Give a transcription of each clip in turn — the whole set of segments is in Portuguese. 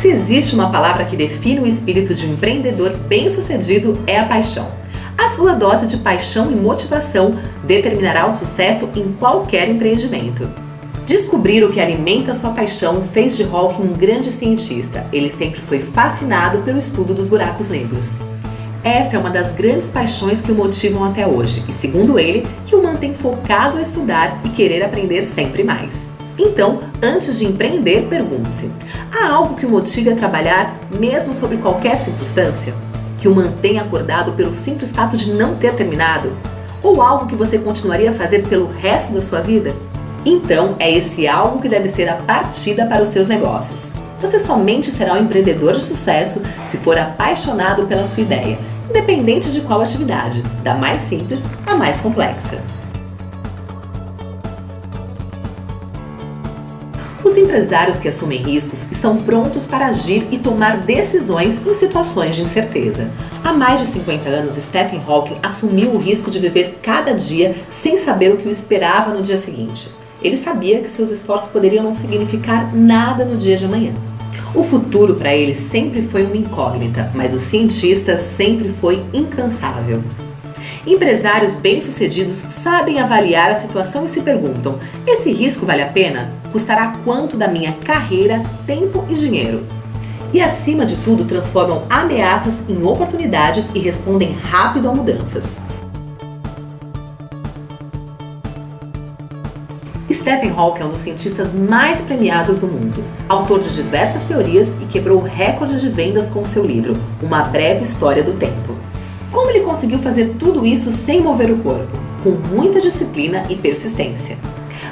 Se existe uma palavra que define o espírito de um empreendedor bem-sucedido, é a paixão. A sua dose de paixão e motivação determinará o sucesso em qualquer empreendimento. Descobrir o que alimenta sua paixão fez de Hawking um grande cientista. Ele sempre foi fascinado pelo estudo dos buracos negros. Essa é uma das grandes paixões que o motivam até hoje e, segundo ele, que o mantém focado a estudar e querer aprender sempre mais. Então, antes de empreender, pergunte-se: há algo que o motive a trabalhar mesmo sobre qualquer circunstância? Que o mantenha acordado pelo simples fato de não ter terminado? Ou algo que você continuaria a fazer pelo resto da sua vida? Então, é esse algo que deve ser a partida para os seus negócios. Você somente será um empreendedor de sucesso se for apaixonado pela sua ideia, independente de qual atividade, da mais simples à mais complexa. Os empresários que assumem riscos estão prontos para agir e tomar decisões em situações de incerteza. Há mais de 50 anos, Stephen Hawking assumiu o risco de viver cada dia sem saber o que o esperava no dia seguinte. Ele sabia que seus esforços poderiam não significar nada no dia de amanhã. O futuro para ele sempre foi uma incógnita, mas o cientista sempre foi incansável. Empresários bem-sucedidos sabem avaliar a situação e se perguntam: esse risco vale a pena? Custará quanto da minha carreira, tempo e dinheiro? E acima de tudo, transformam ameaças em oportunidades e respondem rápido a mudanças. Stephen Hawking é um dos cientistas mais premiados do mundo, autor de diversas teorias e quebrou recordes de vendas com seu livro Uma Breve História do Tempo. Como ele conseguiu fazer tudo isso sem mover o corpo? Com muita disciplina e persistência.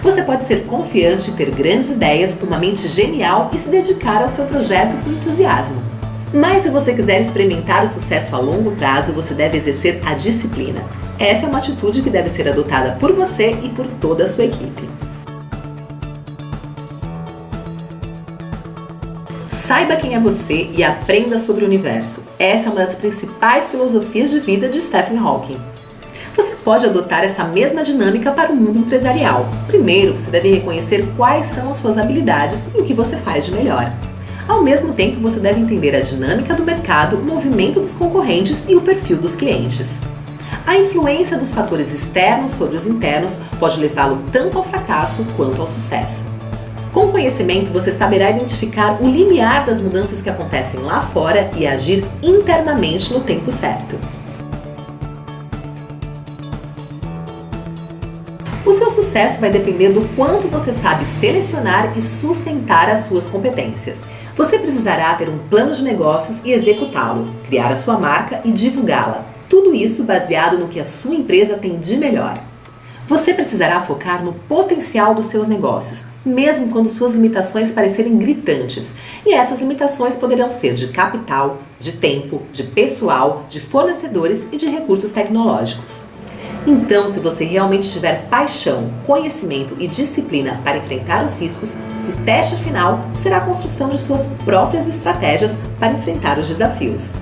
Você pode ser confiante, ter grandes ideias, uma mente genial e se dedicar ao seu projeto com entusiasmo. Mas se você quiser experimentar o sucesso a longo prazo, você deve exercer a disciplina. Essa é uma atitude que deve ser adotada por você e por toda a sua equipe. Saiba quem é você e aprenda sobre o universo. Essa é uma das principais filosofias de vida de Stephen Hawking. Você pode adotar essa mesma dinâmica para o mundo empresarial. Primeiro, você deve reconhecer quais são as suas habilidades e o que você faz de melhor. Ao mesmo tempo, você deve entender a dinâmica do mercado, o movimento dos concorrentes e o perfil dos clientes. A influência dos fatores externos sobre os internos pode levá-lo tanto ao fracasso quanto ao sucesso. Com conhecimento, você saberá identificar o limiar das mudanças que acontecem lá fora e agir internamente no tempo certo. O seu sucesso vai depender do quanto você sabe selecionar e sustentar as suas competências. Você precisará ter um plano de negócios e executá-lo, criar a sua marca e divulgá-la. Tudo isso baseado no que a sua empresa tem de melhor. Você precisará focar no potencial dos seus negócios, mesmo quando suas limitações parecerem gritantes. E essas limitações poderão ser de capital, de tempo, de pessoal, de fornecedores e de recursos tecnológicos. Então, se você realmente tiver paixão, conhecimento e disciplina para enfrentar os riscos, o teste final será a construção de suas próprias estratégias para enfrentar os desafios.